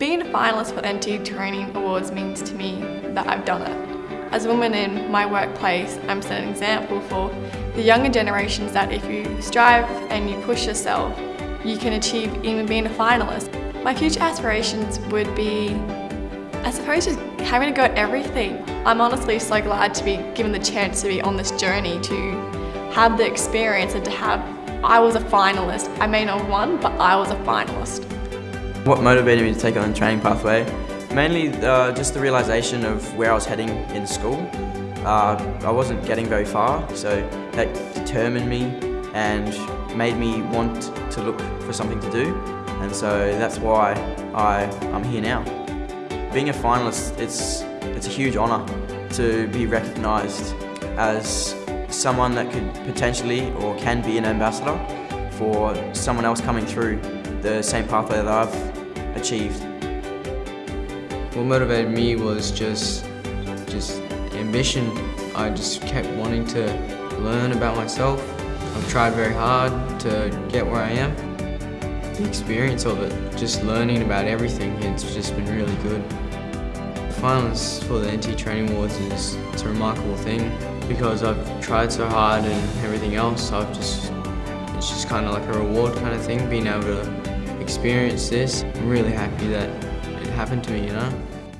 Being a finalist for the NT Training Awards means to me that I've done it. As a woman in my workplace, I'm setting an example for the younger generations that if you strive and you push yourself, you can achieve even being a finalist. My future aspirations would be, I suppose, just having a go at everything. I'm honestly so glad to be given the chance to be on this journey, to have the experience and to have, I was a finalist. I may not have won, but I was a finalist. What motivated me to take on the training pathway? Mainly uh, just the realisation of where I was heading in school. Uh, I wasn't getting very far, so that determined me and made me want to look for something to do. And so that's why I, I'm here now. Being a finalist, it's, it's a huge honour to be recognised as someone that could potentially or can be an ambassador for someone else coming through the same pathway that I've achieved. What motivated me was just, just ambition. I just kept wanting to learn about myself. I've tried very hard to get where I am. The experience of it, just learning about everything, it's just been really good. Finalists for the NT Training Awards is it's a remarkable thing because I've tried so hard and everything else. I've just it's just kind of like a reward kind of thing, being able to experience this. I'm really happy that it happened to me, you know.